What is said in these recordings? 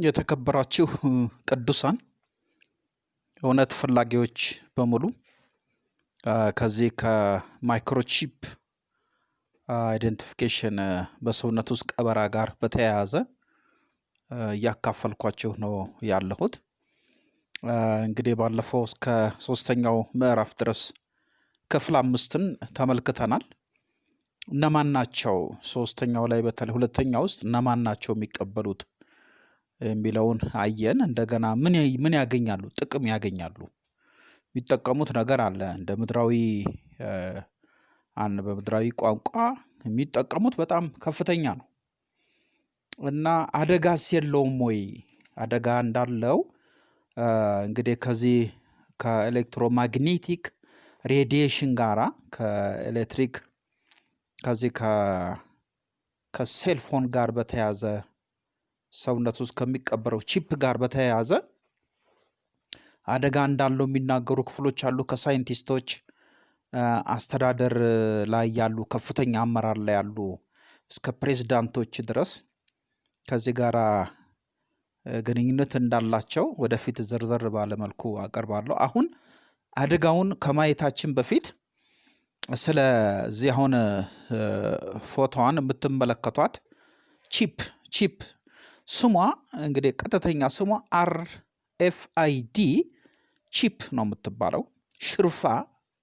የተከበራችሁ ቅዱሳን እውነት ፈላጊዎች በሙሉ ከዚህ ከ microchip identification በሰውነት ውስጥ ቀበራ ጋር በተያያዘ እያካፈልኳችሁ ነው ያለሁት። እንግዲህ ባለፈው እስከ ሶስተኛው ምዕራፍ ድረስ ክፍል አምስትን ተመልክተናል። እነማን ናቸው? ሶስተኛው ላይ በተለይ ሁለተኛ ውስጥ እነማን ናቸው የሚቀበሉት የሚለውን አየን። እንደገና ምን ያገኛሉ? ጥቅም ያገኛሉ። የሚጠቀሙት ነገር አለ። እንደ ምድራዊ በምድራዊ ቋንቋ የሚጠቀሙት በጣም ከፍተኛ ነው እና አደጋስ የለውም ወይ? አደጋ እንዳለው እንግዲህ ከዚህ ከኤሌክትሮማግኔቲክ radiation ጋራ ከኤሌክትሪክ ከዚህ ከ cellphone ጋር በተያያዘ ሰውነት ውስጥ ከሚቀበረው chip ጋር በተያያዘ አደጋ እንዳለው የሚናገሩ ክፍሎች አሉ። ከሳይንቲስቶች አስተዳደር ላይ ያሉ ከፍተኛ አመራር ላይ ያሉ እስከ ፕሬዝዳንቶች ድረስ ከዚህ ጋር ግንኙነት እንዳላቸው ወደፊት ዝርዝር ባለ መልኩ አቀርባለሁ። አሁን አደጋውን ከማየታችን በፊት ስለዚህ አሁን ፎቶዋን የምትመለከቷት chip chip ስሟ እንግዲህ ቀጥተኛ ስሟ RFID chip ነው የምትባለው። ሽርፋ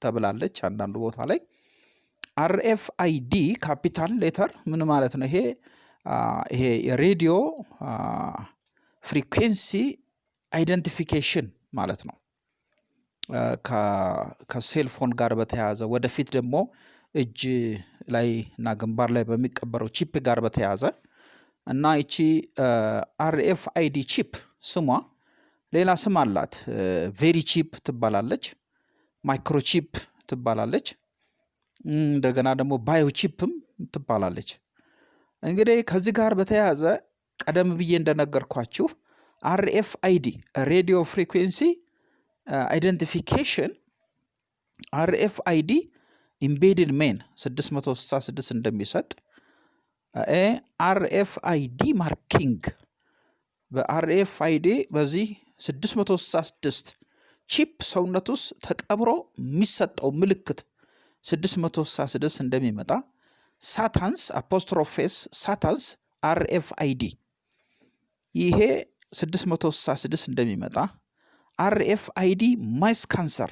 ተብላለች አንዳንዱ ቦታ ላይ RFI capital letter ምን ማለት ነው? ይሄ ይሄ የሬዲዮ frequency identification ማለት ነው። ከ cellphone ጋር በተያያዘ ወደፊት ደግሞ እጅ ላይ እና ግንባር ላይ በሚቀበረው chip ጋር በተያያዘ እና ይቺ RFID chip ስሟ ሌላ ስም አላት። VeriChip ትባላለች፣ microchip ትባላለች፣ እንደገና ደግሞ bio chip ም ትባላለች። እንግዲህ ከዚህ ጋር በተያያዘ ቀደም ብዬ እንደነገርኳችሁ RFID radio frequency identification RFID embedded man 666 እንደሚሰጥ RFID marking። በ RFID በዚህ 666 chip ሰውነት ውስጥ ተቀብሮ የሚሰጠው ምልክት 666 እንደሚመጣ Satan's apostrophe s Satan's RFID ይሄ 666 እንደሚመጣ RFID mice cancer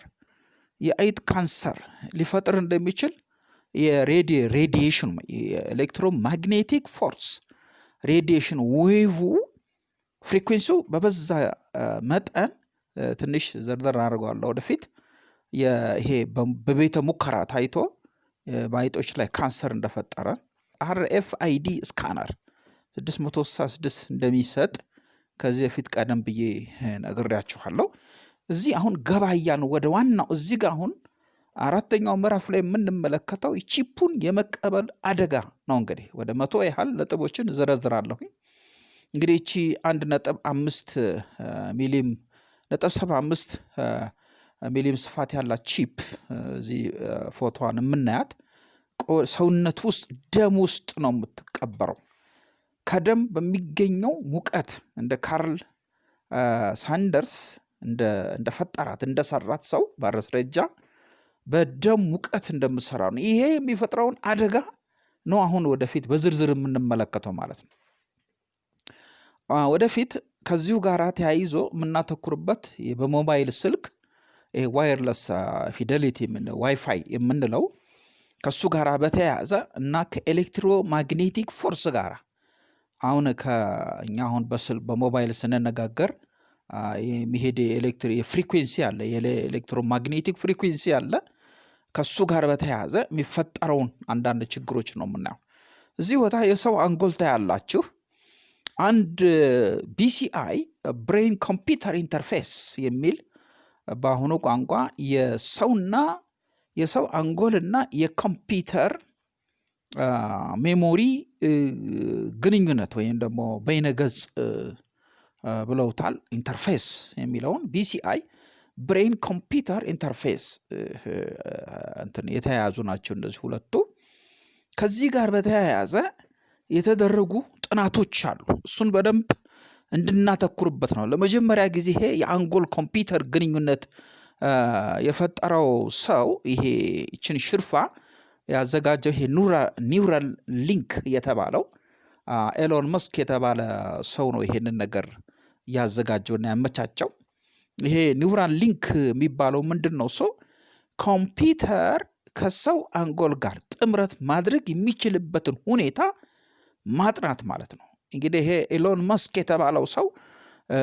የአይጥ ካንሰር ሊፈጥር እንደሚችል የ radi radiation የ electromagnetic force radiation wave frequency ው በበዛ መጠን ትንሽ ዘርዘር አድርገዋለሁ ወደፊት ይሄ በቤተ ሙከራ ታይቶ በአይጦች ላይ ካንሰር እንደፈጠረ RFID scanner 666 እንደሚሰጥ ከዚህ በፊት ቀደም ብዬ ነግሬያችኋለሁ። እዚህ አሁን ገባያን ወደ ዋናው እዚህ ጋር አሁን አራተኛው ምዕራፍ ላይ የምንመለከተው chip ኡን የመቀበል አደጋ ነው። እንግዲህ ወደ መቶ ያህል ነጥቦችን ዘረዝራለሁ። እንግዲህ እቺ አንድ ነጥብ አምስት ሚሊም ነጥብ ሰባ አምስት ሚሊም ስፋት ያላት chip እዚህ ፎቶዋን የምናያት ሰውነት ውስጥ ደም ውስጥ ነው የምትቀበረው። ከደም በሚገኘው ሙቀት እንደ ካርል ሳንደርስ እንደፈጠራት እንደሰራት ሰው በማስረጃ በደም ሙቀት እንደምትሰራ ነው። ይሄ የሚፈጥረውን አደጋ ነው አሁን ወደፊት በዝርዝር የምንመለከተው ማለት ነው። ወደፊት ከዚሁ ጋር ተያይዞ የምናተኩርበት በሞባይል ስልክ wireless fidelity WiFi የምንለው ከሱ ጋር በተያያዘ እና ከ electromagnetic force ጋር አሁን ከእኛ አሁን በሞባይል ስንነጋገር የሚሄድ frequency አለ፣ የ electromagnetic frequency አለ። ከሱ ጋር በተያያዘ የሚፈጠረውን አንዳንድ ችግሮች ነው የምናየው። እዚህ ቦታ የሰው አንጎል ታያላችሁ። አንድ BCI brain computer interface የሚል በአሁኑ ቋንቋ የሰውና የሰው አንጎልና የኮምፒውተር memory ግንኙነት ወይም ደግሞ በይነገጽ ብለውታል። interface የሚለውን BCI brain computer interface እንትን የተያያዙ ናቸው እነዚህ ሁለቱ። ከዚህ ጋር በተያያዘ የተደረጉ ጥናቶች አሉ። እሱን በደንብ እንድናተኩርበት ነው። ለመጀመሪያ ጊዜ ይሄ የአንጎል ኮምፒውተር ግንኙነት የፈጠረው ሰው ይሄ ይችን ሽርፋ ያዘጋጀው ይሄ Neuralink የተባለው ኤሎን መስክ የተባለ ሰው ነው ይሄንን ነገር ያዘጋጀውና ያመቻቸው። ይሄ Neuralink የሚባለው ምንድን ነው? ሰው ኮምፒውተር ከሰው አንጎል ጋር ጥምረት ማድረግ የሚችልበትን ሁኔታ ማጥናት ማለት ነው። እንግዲህ ይሄ ኤሎን መስክ የተባለው ሰው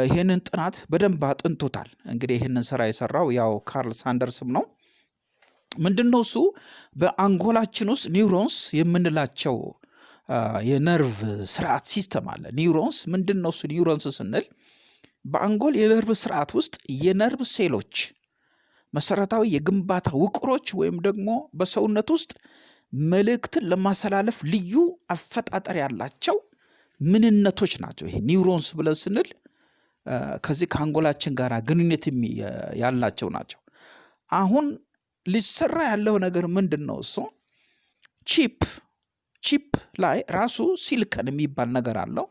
ይህንን ጥናት በደንብ አጥንቶታል። እንግዲህ ይህንን ስራ የሰራው ያው ካርል ሳንደርስም ነው። ምንድን ነው እሱ በአንጎላችን ውስጥ neurons የምንላቸው የነርቭ ስርዓት system አለ። neurons ምንድን ነው እሱ neurons ስንል በአንጎል የነርቭ ስርዓት ውስጥ የነርቭ ሴሎች መሰረታዊ የግንባታ ውቅሮች ወይም ደግሞ በሰውነት ውስጥ መልእክትን ለማስተላለፍ ልዩ አፈጣጠር ያላቸው ምንነቶች ናቸው። ይሄ neurons ብለን ስንል ከዚህ ከአንጎላችን ጋር ግንኙነት ያላቸው ናቸው። አሁን ሊሰራ ያለው ነገር ምንድን ነው? እሱ chip chip ላይ ራሱ ሲልከን የሚባል ነገር አለው።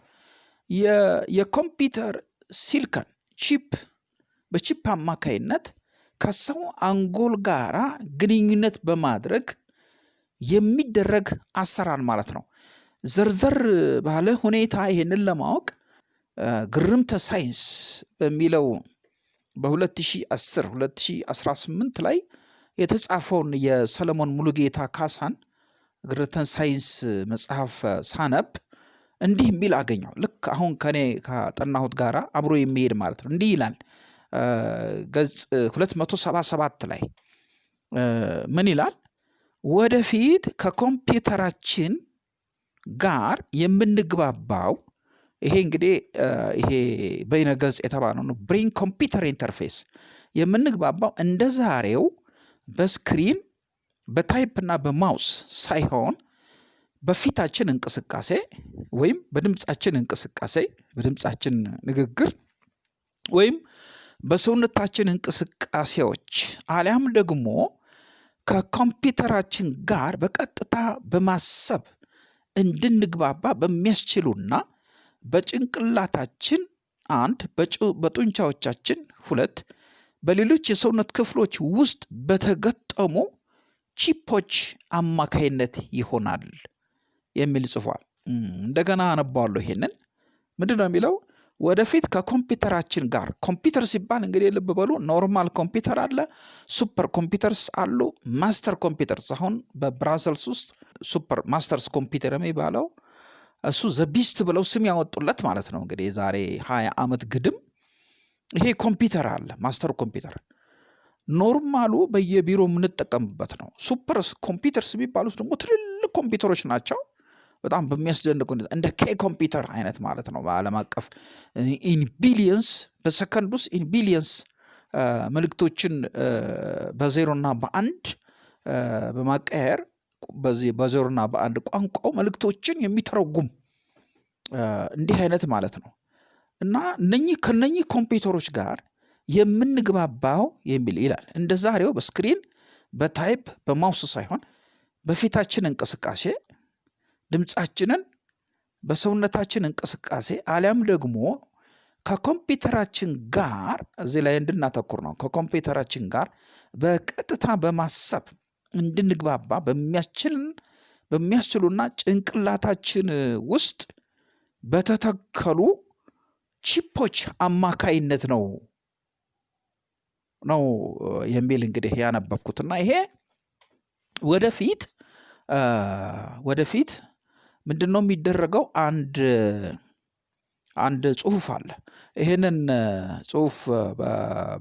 የ computer silicon chip በ chip አማካይነት ከሰው አንጎል ጋራ ግንኙነት በማድረግ የሚደረግ አሰራር ማለት ነው። ዘርዘር ባለ ሁኔታ ይሄንን ለማወቅ ግርምተ ሳይንስ በሚለው በ2010 2018 ላይ የተጻፈውን የሰለሞን ሙሉጌታ ካሳን ግርምተ ሳይንስ መጽሐፍ ሳነብ እንዲህ የሚል አገኘው። አሁን ከኔ ከጠናሁት ጋራ አብሮ የሚሄድ ማለት ነው። እንዲህ ይላል ገጽ 277 ላይ ምን ይላል? ወደፊት ከኮምፒውተራችን ጋር የምንግባባው ይሄ እንግዲህ ይሄ በይነ ገጽ የተባለው ነው። brain computer interface የምንግባባው እንደ ዛሬው በስክሪን በታይፕና በማውስ ሳይሆን በፊታችን እንቅስቃሴ ወይም በድምፃችን እንቅስቃሴ በድምፃችን ንግግር ወይም በሰውነታችን እንቅስቃሴዎች አሊያም ደግሞ ከኮምፒውተራችን ጋር በቀጥታ በማሰብ እንድንግባባ በሚያስችሉና በጭንቅላታችን አንድ በጡንቻዎቻችን ሁለት በሌሎች የሰውነት ክፍሎች ውስጥ በተገጠሙ ቺፖች አማካይነት ይሆናል የሚል ጽፏል። እንደገና አነባዋለሁ። ይሄንን ምንድን ነው የሚለው? ወደፊት ከኮምፒውተራችን ጋር ኮምፒውተር ሲባል እንግዲህ ልብ በሉ normal computer አለ፣ super computers አሉ፣ master computers። አሁን በብራሰልስ ውስጥ super masters computer የሚባለው እሱ the beast ብለው ስም ያወጡለት ማለት ነው። እንግዲህ የዛሬ ሀያ ዓመት ግድም ይሄ ኮምፒውተር አለ፣ master computer normal ኡ በየቢሮ የምንጠቀምበት ነው። super computers የሚባሉት ደግሞ ትልልቅ ኮምፒውተሮች ናቸው። በጣም በሚያስደንቅ ሁኔታ እንደ K computer አይነት ማለት ነው። በዓለም አቀፍ in billions በሰከንድ ውስጥ in billions መልእክቶችን በዜሮና በአንድ በማቀየር በዚህ በዜሮና በአንድ ቋንቋው መልእክቶችን የሚተረጉም እንዲህ አይነት ማለት ነው እና እነኚህ ከነኚህ ኮምፒውተሮች ጋር የምንግባባው የሚል ይላል። እንደ ዛሬው በ screen በ type በ mouse ሳይሆን በፊታችን እንቅስቃሴ ድምፃችንን በሰውነታችን እንቅስቃሴ አሊያም ደግሞ ከኮምፒውተራችን ጋር እዚህ ላይ እንድናተኩር ነው። ከኮምፒውተራችን ጋር በቀጥታ በማሰብ እንድንግባባ በሚያስችልን በሚያስችሉና ጭንቅላታችን ውስጥ በተተከሉ ቺፖች አማካይነት ነው ነው የሚል እንግዲህ ያነበብኩትና ይሄ ወደፊት ወደፊት ምንድን ነው የሚደረገው? አንድ አንድ ጽሁፍ አለ። ይህንን ጽሁፍ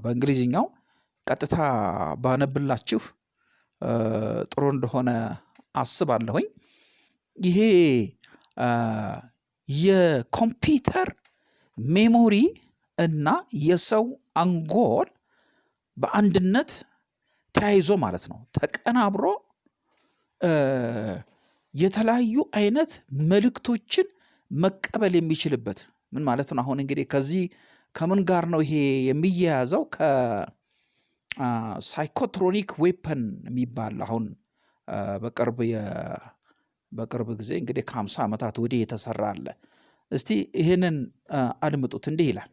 በእንግሊዝኛው ቀጥታ ባነብላችሁ ጥሩ እንደሆነ አስባለሁኝ። ይሄ የኮምፒውተር ሜሞሪ እና የሰው አንጎል በአንድነት ተያይዞ ማለት ነው ተቀናብሮ የተለያዩ አይነት መልእክቶችን መቀበል የሚችልበት ምን ማለት ነው? አሁን እንግዲህ ከዚህ ከምን ጋር ነው ይሄ የሚያያዘው? ከ psychotronic weapon የሚባል አሁን በቅርብ በቅርብ ጊዜ እንግዲህ ከሀምሳ ዓመታት ወዲህ የተሰራ አለ። እስቲ ይህንን አድምጡት። እንዲህ ይላል።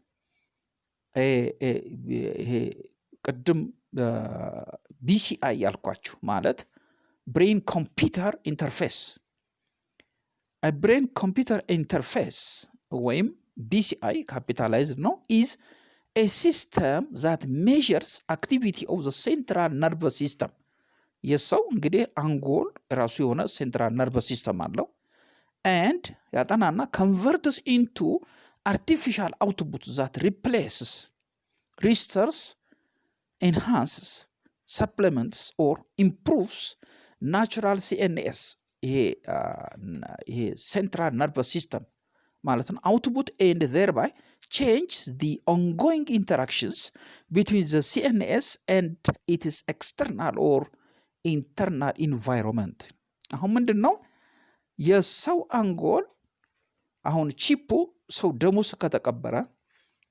ይሄ ቅድም BCI ያልኳችሁ ማለት brain computer interface brain computer interface ወይም BCI capitalized ነው is a system that measures activity of the central nervous system የሰው እንግዲህ አንጎል የራሱ የሆነ central nervous system አለው and ያጠናና converts into artificial output that replaces restores enhances supplements or improves natural CNS ይሄ central nervous system ማለት ነው። output and thereby changes the ongoing interactions between the CNS and its external or internal environment አሁን ምንድን ነው የሰው አንጎል አሁን ቺፑ ሰው ደሙ ውስጥ ከተቀበረ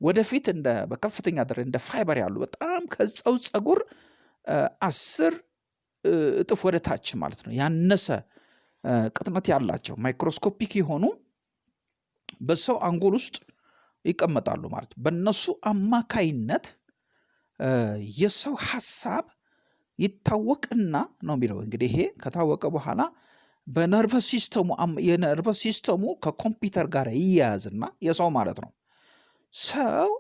ወደፊት በከፍተኛ ደረጃ እንደ ፋይበር ያሉ በጣም ከሰው ፀጉር አስር እጥፍ ወደ ታች ማለት ነው። ያነሰ ቅጥነት ያላቸው microscopic የሆኑ በሰው አንጎል ውስጥ ይቀመጣሉ ማለት ነው። በእነሱ አማካይነት የሰው ሀሳብ ይታወቅና ነው የሚለው። እንግዲህ ይሄ ከታወቀ በኋላ በነርቨስ ሲስተሙ የነርቨስ ሲስተሙ ከኮምፒውተር ጋር ይያያዝና የሰው ማለት ነው። ሰው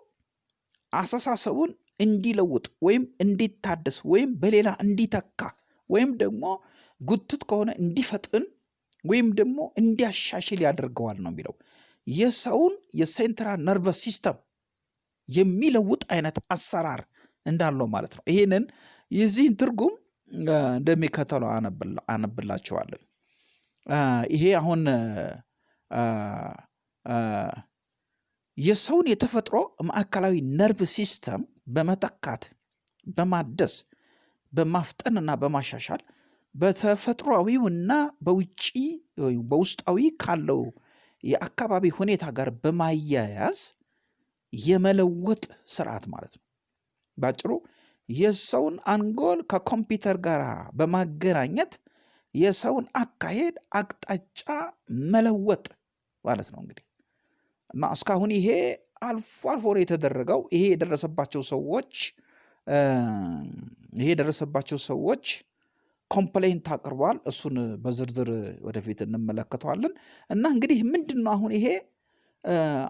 አስተሳሰቡን እንዲለውጥ ወይም እንዲታደስ ወይም በሌላ እንዲተካ ወይም ደግሞ ጎታታ ከሆነ እንዲፈጥን ወይም ደግሞ እንዲያሻሽል ያደርገዋል ነው የሚለው የሰውን የ central nervous system የሚለውጥ አይነት አሰራር እንዳለው ማለት ነው። ይህንን የዚህን ትርጉም እንደሚከተለው አነብላቸዋለሁ። ይሄ አሁን የሰውን የተፈጥሮ ማዕከላዊ ነርቭ system በመተካት በማደስ በማፍጠንና በማሻሻል በተፈጥሯዊውና በውጪ በውስጣዊ ካለው የአካባቢ ሁኔታ ጋር በማያያዝ የመለወጥ ስርዓት ማለት ነው። ባጭሩ የሰውን አንጎል ከኮምፒውተር ጋር በማገናኘት የሰውን አካሄድ አቅጣጫ መለወጥ ማለት ነው እንግዲህ እና እስካሁን ይሄ አልፎ አልፎ ነው የተደረገው። ይሄ የደረሰባቸው ሰዎች ይሄ የደረሰባቸው ሰዎች complaint አቅርቧል። እሱን በዝርዝር ወደፊት እንመለከተዋለን። እና እንግዲህ ምንድን ነው አሁን ይሄ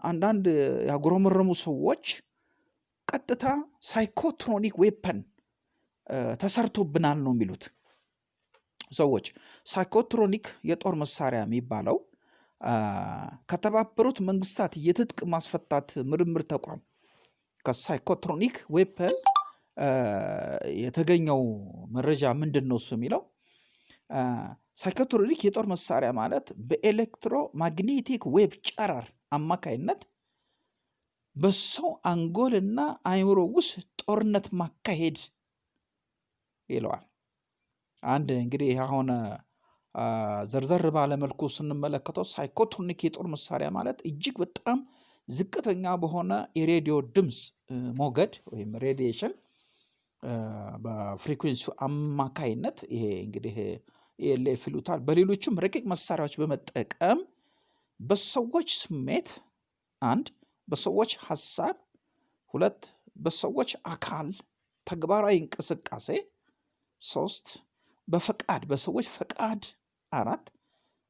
አንዳንድ ያጉረመረሙ ሰዎች ቀጥታ psychotronic weapon ተሰርቶብናል ነው የሚሉት ሰዎች። psychotronic የጦር መሳሪያ የሚባለው ከተባበሩት መንግስታት የትጥቅ ማስፈታት ምርምር ተቋም ከ psychotronic weapon የተገኘው መረጃ ምንድን ነው እሱ የሚለው psychotronic የጦር መሳሪያ ማለት በ electromagnetic wave ጨረር አማካይነት በሰው አንጎልና አእምሮ ውስጥ ጦርነት ማካሄድ ይለዋል። አንድ እንግዲህ አሁን ዘርዘር ባለ መልኩ ስንመለከተው psychotronic የጦር መሳሪያ ማለት እጅግ በጣም ዝቅተኛ በሆነ የሬዲዮ ድምፅ ሞገድ ወይም radiation በ frequency ው አማካይነት ይሄ እንግዲህ LF ይሉታል። በሌሎችም ረቂቅ መሳሪያዎች በመጠቀም በሰዎች ስሜት አንድ፣ በሰዎች ሀሳብ ሁለት፣ በሰዎች አካል ተግባራዊ እንቅስቃሴ ሶስት፣ በፈቃድ በሰዎች ፈቃድ አራት፣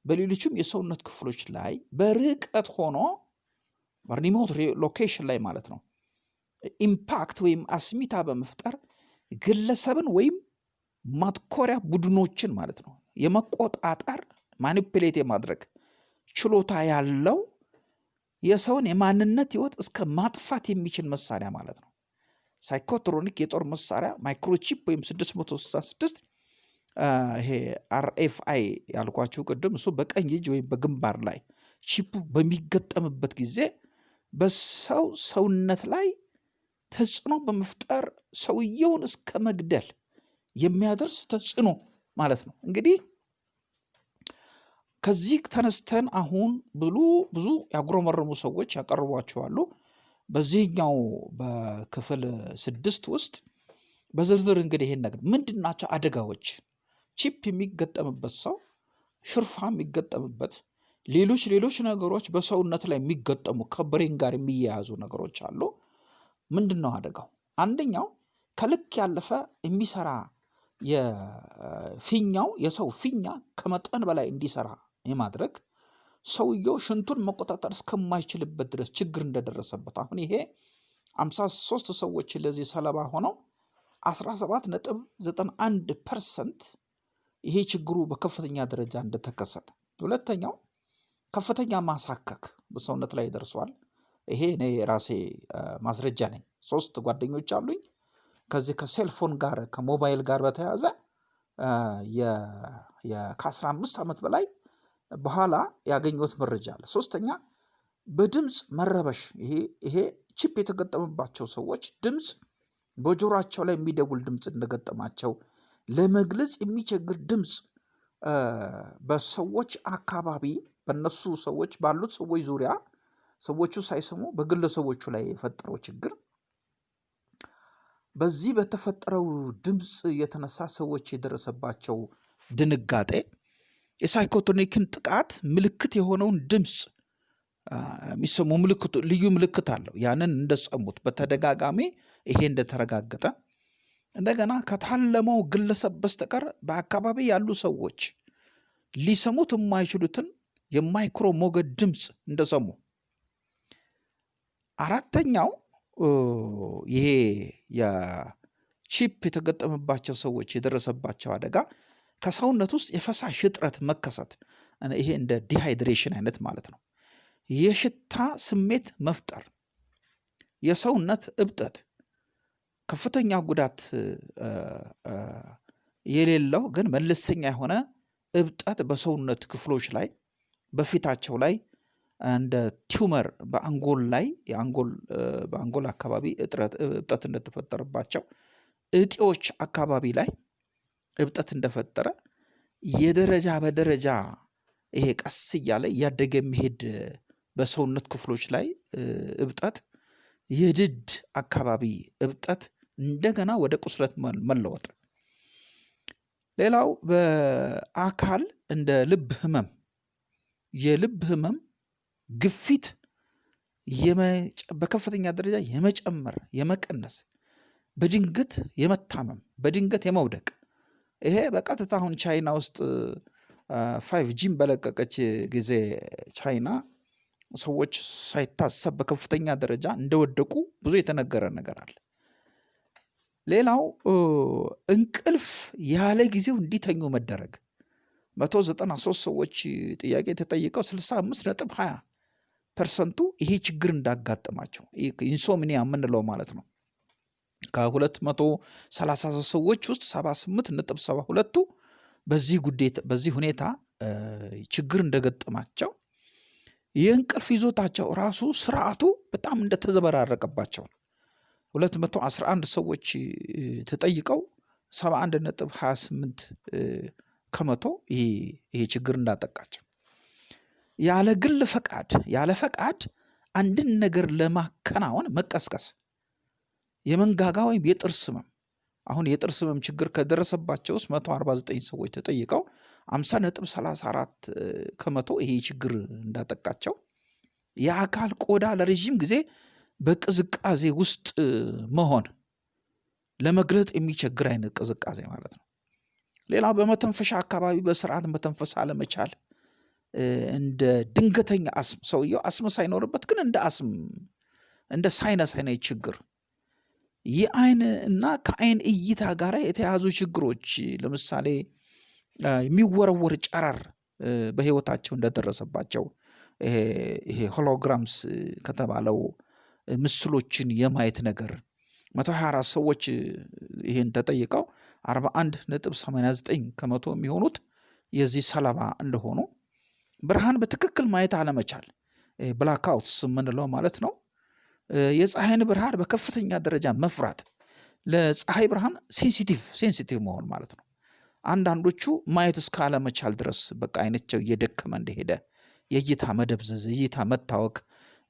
በሌሎችም የሰውነት ክፍሎች ላይ በርቀት ሆኖ remote location ላይ ማለት ነው impact ወይም አስሚታ በመፍጠር ግለሰብን ወይም ማትኮሪያ ቡድኖችን ማለት ነው የመቆጣጠር manipulate የማድረግ ችሎታ ያለው የሰውን የማንነት ህይወት እስከ ማጥፋት የሚችል መሳሪያ ማለት ነው። psychotronic የጦር መሳሪያ microchip ወይም 666 ይሄ አርኤፍአይ ያልኳችሁ ቅድም እሱ በቀኝ እጅ ወይም በግንባር ላይ ቺፑ በሚገጠምበት ጊዜ በሰው ሰውነት ላይ ተጽዕኖ በመፍጠር ሰውየውን እስከ መግደል የሚያደርስ ተጽዕኖ ማለት ነው። እንግዲህ ከዚህ ተነስተን አሁን ብሉ ብዙ ያጉረመረሙ ሰዎች ያቀርቧቸዋሉ። በዚህኛው በክፍል ስድስት ውስጥ በዝርዝር እንግዲህ ይሄን ነገር ምንድን ናቸው አደጋዎች? ቺፕ የሚገጠምበት ሰው ሽርፋ የሚገጠምበት ሌሎች ሌሎች ነገሮች በሰውነት ላይ የሚገጠሙ ከብሬን ጋር የሚያያዙ ነገሮች አሉ። ምንድን ነው አደጋው? አንደኛው ከልክ ያለፈ የሚሰራ የፊኛው የሰው ፊኛ ከመጠን በላይ እንዲሰራ የማድረግ ሰውየው ሽንቱን መቆጣጠር እስከማይችልበት ድረስ ችግር እንደደረሰበት አሁን ይሄ አምሳ ሶስት ሰዎች ለዚህ ሰለባ ሆነው 17 ነጥብ 91 percent ይሄ ችግሩ በከፍተኛ ደረጃ እንደተከሰተ። ሁለተኛው ከፍተኛ ማሳከክ በሰውነት ላይ ደርሷል። ይሄ እኔ ራሴ ማስረጃ ነኝ። ሶስት ጓደኞች አሉኝ። ከዚህ ከ cellphone ጋር ከሞባይል ጋር በተያያዘ ከአስራ አምስት ዓመት በላይ በኋላ ያገኘሁት መረጃ አለ። ሶስተኛ በድምፅ መረበሽ ይሄ ቺፕ የተገጠመባቸው ሰዎች ድምፅ በጆሯቸው ላይ የሚደውል ድምፅ እንደገጠማቸው ለመግለጽ የሚቸግር ድምፅ በሰዎች አካባቢ በነሱ ሰዎች ባሉት ሰዎች ዙሪያ ሰዎቹ ሳይሰሙ በግለሰቦቹ ላይ የፈጠረው ችግር በዚህ በተፈጠረው ድምፅ የተነሳ ሰዎች የደረሰባቸው ድንጋጤ የሳይኮቶኒክን ጥቃት ምልክት የሆነውን ድምፅ የሚሰሙ ምልክቱ ልዩ ምልክት አለው። ያንን እንደሰሙት በተደጋጋሚ ይሄ እንደተረጋገጠ እንደገና ከታለመው ግለሰብ በስተቀር በአካባቢ ያሉ ሰዎች ሊሰሙት የማይችሉትን የማይክሮ ሞገድ ድምፅ እንደሰሙ አራተኛው ይሄ የቺፕ የተገጠመባቸው ሰዎች የደረሰባቸው አደጋ ከሰውነት ውስጥ የፈሳሽ እጥረት መከሰት ይሄ እንደ dehydration አይነት ማለት ነው። የሽታ ስሜት መፍጠር፣ የሰውነት እብጠት፣ ከፍተኛ ጉዳት የሌለው ግን መለስተኛ የሆነ እብጠት በሰውነት ክፍሎች ላይ በፊታቸው ላይ እንደ tumor በአንጎል ላይ በአንጎል አካባቢ እብጠት እንደተፈጠረባቸው እጢዎች አካባቢ ላይ እብጠት እንደፈጠረ የደረጃ በደረጃ ይሄ ቀስ እያለ እያደገ የሚሄድ በሰውነት ክፍሎች ላይ እብጠት የድድ አካባቢ እብጠት እንደገና ወደ ቁስለት መለወጥ። ሌላው በአካል እንደ ልብ ህመም የልብ ህመም ግፊት በከፍተኛ ደረጃ የመጨመር የመቀነስ በድንገት የመታመም በድንገት የመውደቅ ይሄ በቀጥታ አሁን ቻይና ውስጥ five G ም በለቀቀች ጊዜ ቻይና ሰዎች ሳይታሰብ በከፍተኛ ደረጃ እንደወደቁ ብዙ የተነገረ ነገር አለ። ሌላው እንቅልፍ ያለ ጊዜው እንዲተኙ መደረግ መቶ ዘጠና ሶስት ሰዎች ጥያቄ ተጠይቀው ስልሳ አምስት ነጥብ ሀያ percent ቱ ይሄ ችግር እንዳጋጠማቸው insomnia የምንለው ማለት ነው። ከሁለት መቶ ሰላሳ ሰዎች ውስጥ ሰባ ስምንት ነጥብ ሰባ ሁለቱ በዚህ ጉዳት በዚህ ሁኔታ ችግር እንደገጠማቸው የእንቅልፍ ይዞታቸው ራሱ ስርዓቱ በጣም እንደተዘበራረቀባቸው ነው። ሁለት መቶ አስራ አንድ ሰዎች ተጠይቀው ሰባ አንድ ነጥብ ሀያ ስምንት ከመቶ ይሄ ችግር እንዳጠቃቸው ያለ ግል ፈቃድ ያለ ፈቃድ አንድን ነገር ለማከናወን መቀስቀስ። የመንጋጋ ወይም የጥርስ ህመም። አሁን የጥርስ ህመም ችግር ከደረሰባቸው ውስጥ 149 ሰዎች ተጠይቀው 50 ነጥብ 34 ከመቶ ይሄ ችግር እንዳጠቃቸው። የአካል ቆዳ ለረዥም ጊዜ በቅዝቃዜ ውስጥ መሆን። ለመግለጥ የሚቸግር አይነት ቅዝቃዜ ማለት ነው። ሌላው በመተንፈሻ አካባቢ በስርዓት መተንፈስ አለመቻል እንደ ድንገተኛ አስም ሰውየው አስም ሳይኖርበት ግን እንደ አስም እንደ ሳይነስ አይነት ችግር። የአይን እና ከአይን እይታ ጋር የተያዙ ችግሮች ለምሳሌ የሚወረወር ጨረር በህይወታቸው እንደደረሰባቸው ይሄ ሆሎግራምስ ከተባለው ምስሎችን የማየት ነገር። 124 ሰዎች ይህን ተጠይቀው 41 ነጥብ 89 ከመቶ የሚሆኑት የዚህ ሰለባ እንደሆኑ ብርሃን በትክክል ማየት አለመቻል blackouts የምንለው ማለት ነው። የፀሐይን ብርሃን በከፍተኛ ደረጃ መፍራት ለፀሐይ ብርሃን sensitive sensitive መሆን ማለት ነው። አንዳንዶቹ ማየት እስከ አለመቻል ድረስ በቃ አይናቸው እየደከመ እንደሄደ የእይታ መደብዘዝ፣ የእይታ መታወክ፣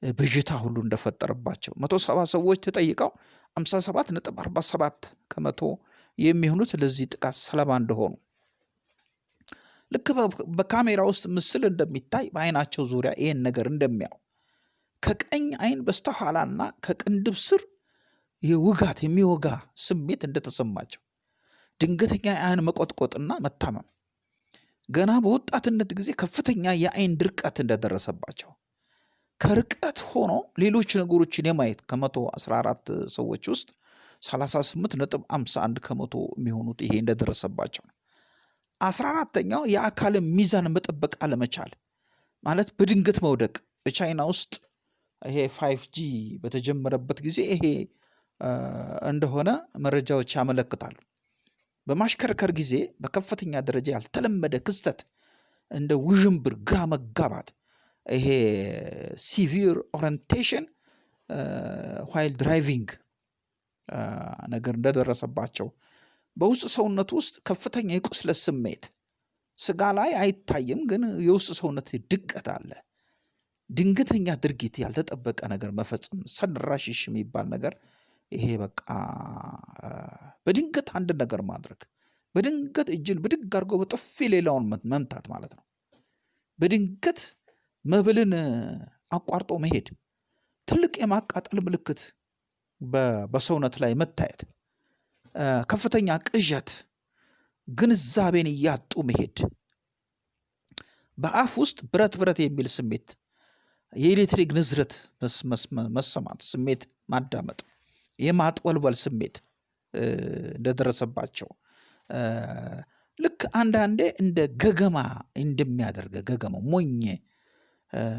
ብዥታ ሁሉ እንደፈጠረባቸው መቶ ሰባ ሰዎች ተጠይቀው አምሳ ሰባት ነጥብ አርባ ሰባት ከመቶ የሚሆኑት ለዚህ ጥቃት ሰለባ እንደሆኑ ልክ በካሜራ ውስጥ ምስል እንደሚታይ በአይናቸው ዙሪያ ይህን ነገር እንደሚያው። ከቀኝ አይን በስተኋላና ከቅንድብ ስር የውጋት የሚወጋ ስሜት እንደተሰማቸው። ድንገተኛ የአይን መቆጥቆጥና መታመም። ገና በወጣትነት ጊዜ ከፍተኛ የአይን ድርቀት እንደደረሰባቸው። ከርቀት ሆኖ ሌሎች ነገሮችን የማየት ከመቶ 14 ሰዎች ውስጥ 38 ነጥብ 51 ከመቶ የሚሆኑት ይሄ እንደደረሰባቸው ነው። አስራ አራተኛው የአካልን ሚዛን መጠበቅ አለመቻል ማለት በድንገት መውደቅ በቻይና ውስጥ ይሄ five G በተጀመረበት ጊዜ ይሄ እንደሆነ መረጃዎች ያመለክታሉ። በማሽከርከር ጊዜ በከፍተኛ ደረጃ ያልተለመደ ክስተት እንደ ውዥንብር፣ ግራ መጋባት ይሄ severe orientation while driving ነገር እንደደረሰባቸው በውስጥ ሰውነት ውስጥ ከፍተኛ የቁስለት ስሜት ስጋ ላይ አይታይም፣ ግን የውስጥ ሰውነት ድቀት አለ። ድንገተኛ ድርጊት ያልተጠበቀ ነገር መፈጸም sudden rashes የሚባል ነገር ይሄ በቃ በድንገት አንድ ነገር ማድረግ በድንገት እጅን ብድግ አድርጎ በጥፊ ሌላውን መምታት ማለት ነው። በድንገት መብልን አቋርጦ መሄድ ትልቅ የማቃጠል ምልክት በሰውነት ላይ መታየት፣ ከፍተኛ ቅዠት፣ ግንዛቤን እያጡ መሄድ፣ በአፍ ውስጥ ብረት ብረት የሚል ስሜት፣ የኤሌክትሪክ ንዝረት መሰማት፣ ስሜት ማዳመጥ፣ የማጥወልወል ስሜት እንደደረሰባቸው ልክ አንዳንዴ እንደ ገገማ እንደሚያደርግ ገገማ ሞኝ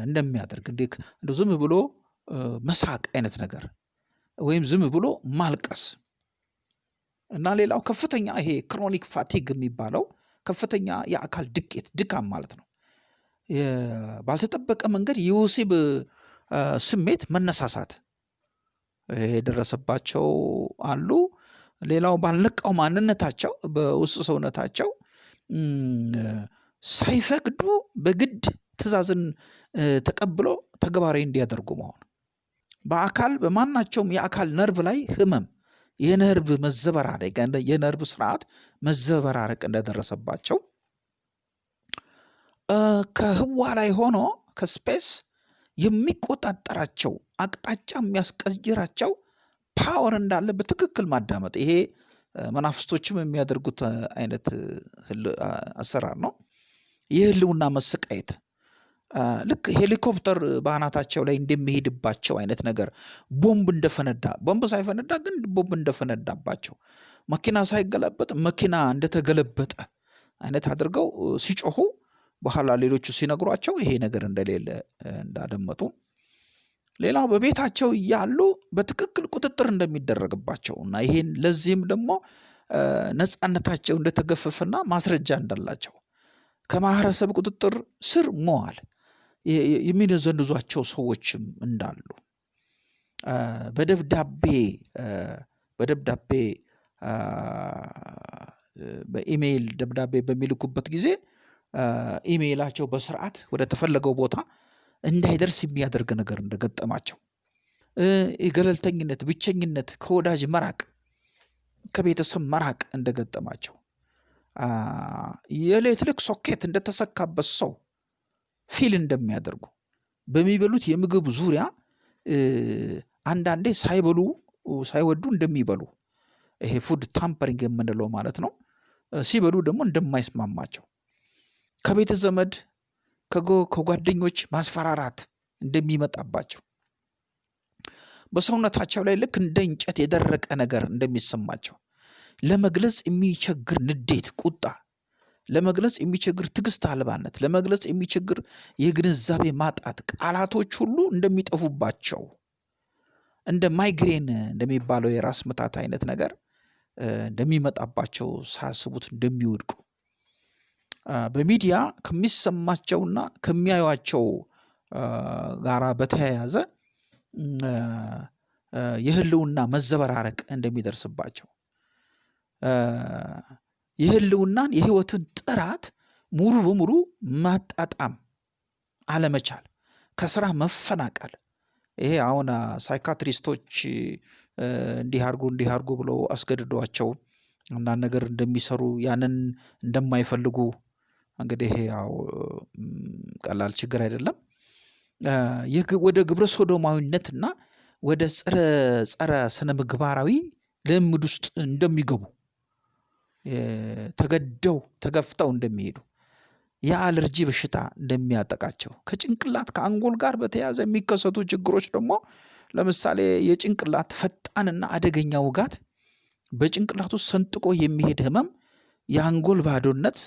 እንደሚያደርግ እንደ ዝም ብሎ መሳቅ አይነት ነገር ወይም ዝም ብሎ ማልቀስ እና ሌላው ከፍተኛ ይሄ chronic fatigue የሚባለው ከፍተኛ የአካል ድቀት ድካም ማለት ነው። ባልተጠበቀ መንገድ የወሲብ ስሜት መነሳሳት የደረሰባቸው አሉ። ሌላው ባልነቃው ማንነታቸው በውስጥ ሰውነታቸው ሳይፈቅዱ በግድ ትዕዛዝን ተቀብሎ ተግባራዊ እንዲያደርጉ መሆን በአካል በማናቸውም የአካል ነርቭ ላይ ህመም የነርቭ መዘበራረቅ የነርቭ ስርዓት መዘበራረቅ እንደደረሰባቸው ከህዋ ላይ ሆኖ ከ space የሚቆጣጠራቸው አቅጣጫ የሚያስቀይራቸው power እንዳለ በትክክል ማዳመጥ ይሄ መናፍስቶችም የሚያደርጉት አይነት አሰራር ነው። የህልውና መሰቃየት ልክ ሄሊኮፕተር በአናታቸው ላይ እንደሚሄድባቸው አይነት ነገር ቦምብ እንደፈነዳ ቦምብ ሳይፈነዳ ግን ቦምብ እንደፈነዳባቸው መኪና ሳይገለበጥ መኪና እንደተገለበጠ አይነት አድርገው ሲጮሁ በኋላ ሌሎቹ ሲነግሯቸው ይሄ ነገር እንደሌለ እንዳደመጡ ሌላው በቤታቸው እያሉ በትክክል ቁጥጥር እንደሚደረግባቸው እና ይሄን ለዚህም ደግሞ ነፃነታቸው እንደተገፈፈና ማስረጃ እንዳላቸው ከማህበረሰብ ቁጥጥር ስር መዋል የሚነዘንዟቸው ሰዎችም እንዳሉ። በደብዳቤ በደብዳቤ በኢሜይል ደብዳቤ በሚልኩበት ጊዜ ኢሜይላቸው በስርዓት ወደ ተፈለገው ቦታ እንዳይደርስ የሚያደርግ ነገር እንደገጠማቸው። የገለልተኝነት፣ ብቸኝነት፣ ከወዳጅ መራቅ፣ ከቤተሰብ መራቅ እንደገጠማቸው። የኤሌክትሪክ ሶኬት እንደተሰካበት ሰው feel እንደሚያደርጉ። በሚበሉት የምግብ ዙሪያ አንዳንዴ ሳይበሉ ሳይወዱ እንደሚበሉ። ይሄ food tampering የምንለው ማለት ነው። ሲበሉ ደግሞ እንደማይስማማቸው። ከቤተ ዘመድ ከጓደኞች ማስፈራራት እንደሚመጣባቸው። በሰውነታቸው ላይ ልክ እንደ እንጨት የደረቀ ነገር እንደሚሰማቸው። ለመግለጽ የሚቸግር ንዴት፣ ቁጣ ለመግለጽ የሚቸግር ትዕግስት አልባነት፣ ለመግለጽ የሚቸግር የግንዛቤ ማጣት፣ ቃላቶች ሁሉ እንደሚጠፉባቸው እንደ ማይግሬን እንደሚባለው የራስ ምታት አይነት ነገር እንደሚመጣባቸው ሳያስቡት እንደሚወድቁ በሚዲያ ከሚሰማቸውና ከሚያዩቸው ጋራ በተያያዘ የህልውና መዘበራረቅ እንደሚደርስባቸው የህልውናን የህይወትን ጥራት ሙሉ በሙሉ ማጣጣም አለመቻል፣ ከስራ መፈናቀል። ይሄ አሁን ሳይካትሪስቶች እንዲህ አድርጉ እንዲህ አድርጉ ብለው አስገድዷቸው አንዳንድ ነገር እንደሚሰሩ ያንን እንደማይፈልጉ እንግዲህ ያው ቀላል ችግር አይደለም። ወደ ግብረ ሶዶማዊነትና ወደ ጸረ ጸረ ስነ ምግባራዊ ልምድ ውስጥ እንደሚገቡ ተገደው ተገፍተው እንደሚሄዱ የአለርጂ በሽታ እንደሚያጠቃቸው ከጭንቅላት ከአንጎል ጋር በተያያዘ የሚከሰቱ ችግሮች ደግሞ ለምሳሌ የጭንቅላት ፈጣንና አደገኛ ውጋት፣ በጭንቅላት ውስጥ ሰንጥቆ የሚሄድ ህመም፣ የአንጎል ባዶነት፣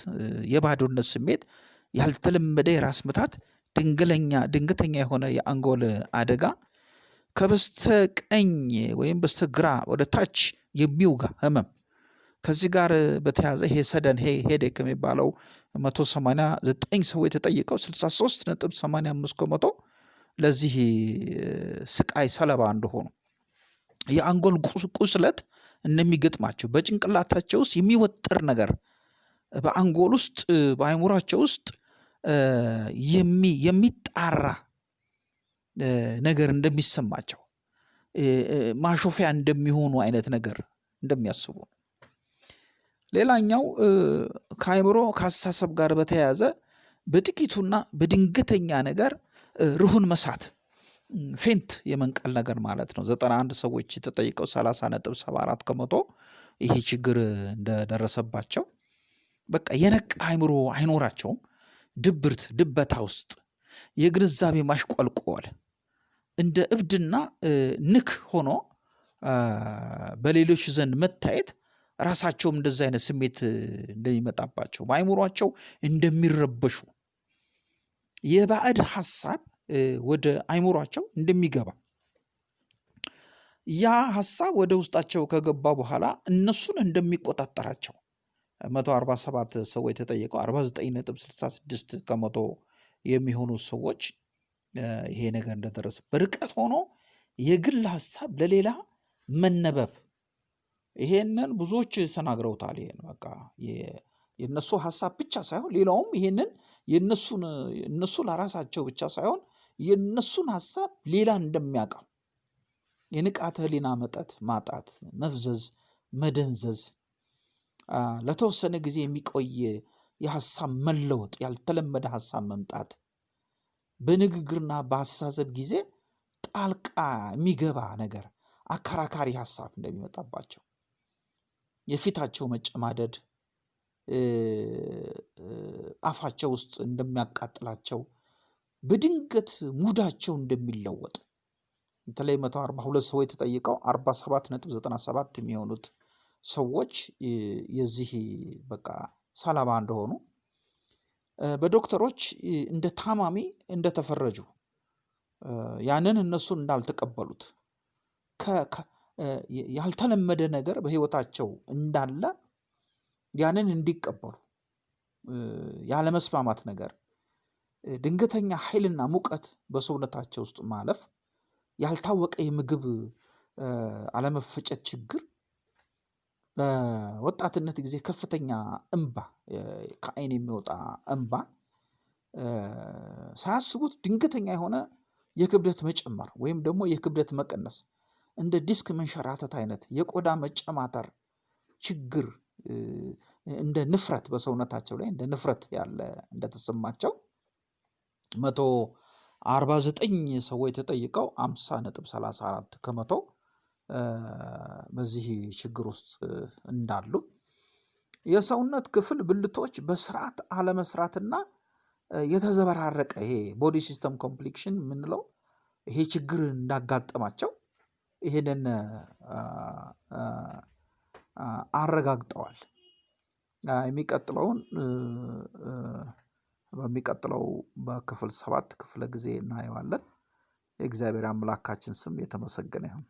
የባዶነት ስሜት፣ ያልተለመደ የራስ ምታት፣ ድንገለኛ ድንገተኛ የሆነ የአንጎል አደጋ፣ ከበስተቀኝ ወይም በስተግራ ወደ ታች የሚውጋ ህመም ከዚህ ጋር በተያያዘ ይሄ ሰደን ሄዴክ የሚባለው መቶ ሰማንያ ዘጠኝ ሰዎች ሰማንያ አምስት ከመቶ ለዚህ ስቃይ ሰለባ እንደሆኑ የአንጎል ቁስለት እንደሚገጥማቸው በጭንቅላታቸው ውስጥ የሚወጠር ነገር በአንጎል ውስጥ በአይምሯቸው ውስጥ የሚጣራ ነገር እንደሚሰማቸው ማሾፊያ እንደሚሆኑ አይነት ነገር እንደሚያስቡ ሌላኛው ከአእምሮ ከአስተሳሰብ ጋር በተያያዘ በጥቂቱና በድንገተኛ ነገር ርሁን መሳት ፌንት የመንቀል ነገር ማለት ነው። ዘጠና አንድ ሰዎች ተጠይቀው ሰላሳ ነጥብ ሰባ አራት ከመቶ ይሄ ችግር እንደደረሰባቸው በቃ የነቃ አእምሮ አይኖራቸውም። ድብርት ድበታ ውስጥ የግንዛቤ ማሽቆልቆል እንደ እብድና ንክ ሆኖ በሌሎች ዘንድ መታየት ራሳቸውም እንደዚህ አይነት ስሜት እንደሚመጣባቸው በአይምሯቸው እንደሚረበሹ የባዕድ ሀሳብ ወደ አይምሯቸው እንደሚገባ ያ ሀሳብ ወደ ውስጣቸው ከገባ በኋላ እነሱን እንደሚቆጣጠራቸው መቶ አርባ ሰባት ሰዎች ስልሳ ስድስት ከመቶ የሚሆኑ ሰዎች ይሄ ነገር እንደደረሰ በርቀት ሆኖ የግል ሀሳብ ለሌላ መነበብ ይሄንን ብዙዎች ተናግረውታል። ይሄን በቃ የእነሱ ሀሳብ ብቻ ሳይሆን ሌላውም ይሄንን የእነሱን እነሱ ለራሳቸው ብቻ ሳይሆን የእነሱን ሀሳብ ሌላ እንደሚያውቀው የንቃተ ህሊና መጠት ማጣት፣ መፍዘዝ፣ መደንዘዝ፣ ለተወሰነ ጊዜ የሚቆይ የሀሳብ መለወጥ፣ ያልተለመደ ሀሳብ መምጣት፣ በንግግርና በአስተሳሰብ ጊዜ ጣልቃ የሚገባ ነገር አከራካሪ ሀሳብ እንደሚመጣባቸው የፊታቸው መጨማደድ አፋቸው ውስጥ እንደሚያቃጥላቸው በድንገት ሙዳቸው እንደሚለወጥ። በተለይ መቶ አርባ ሁለት ሰዎች ተጠይቀው አርባ ሰባት ነጥብ ዘጠና ሰባት የሚሆኑት ሰዎች የዚህ በቃ ሰለባ እንደሆኑ በዶክተሮች እንደ ታማሚ እንደተፈረጁ ያንን እነሱን እንዳልተቀበሉት ያልተለመደ ነገር በህይወታቸው እንዳለ ያንን እንዲቀበሉ ያለመስማማት ነገር ድንገተኛ ኃይልና ሙቀት በሰውነታቸው ውስጥ ማለፍ ያልታወቀ የምግብ አለመፈጨት ችግር በወጣትነት ጊዜ ከፍተኛ እንባ ከአይን የሚወጣ እንባ ሳያስቡት ድንገተኛ የሆነ የክብደት መጨመር ወይም ደግሞ የክብደት መቀነስ እንደ ዲስክ መንሸራተት አይነት የቆዳ መጨማተር ችግር እንደ ንፍረት በሰውነታቸው ላይ እንደ ንፍረት ያለ እንደተሰማቸው መቶ አርባ ዘጠኝ ሰዎች ተጠይቀው አምሳ ነጥብ ሰላሳ አራት ከመቶ በዚህ ችግር ውስጥ እንዳሉ። የሰውነት ክፍል ብልቶች በስርዓት አለመስራትና የተዘበራረቀ ይሄ body system complication የምንለው ይሄ ችግር እንዳጋጠማቸው ይሄንን አረጋግጠዋል። የሚቀጥለውን በሚቀጥለው በክፍል ሰባት ክፍለ ጊዜ እናየዋለን። የእግዚአብሔር አምላካችን ስም የተመሰገነ ይሁን።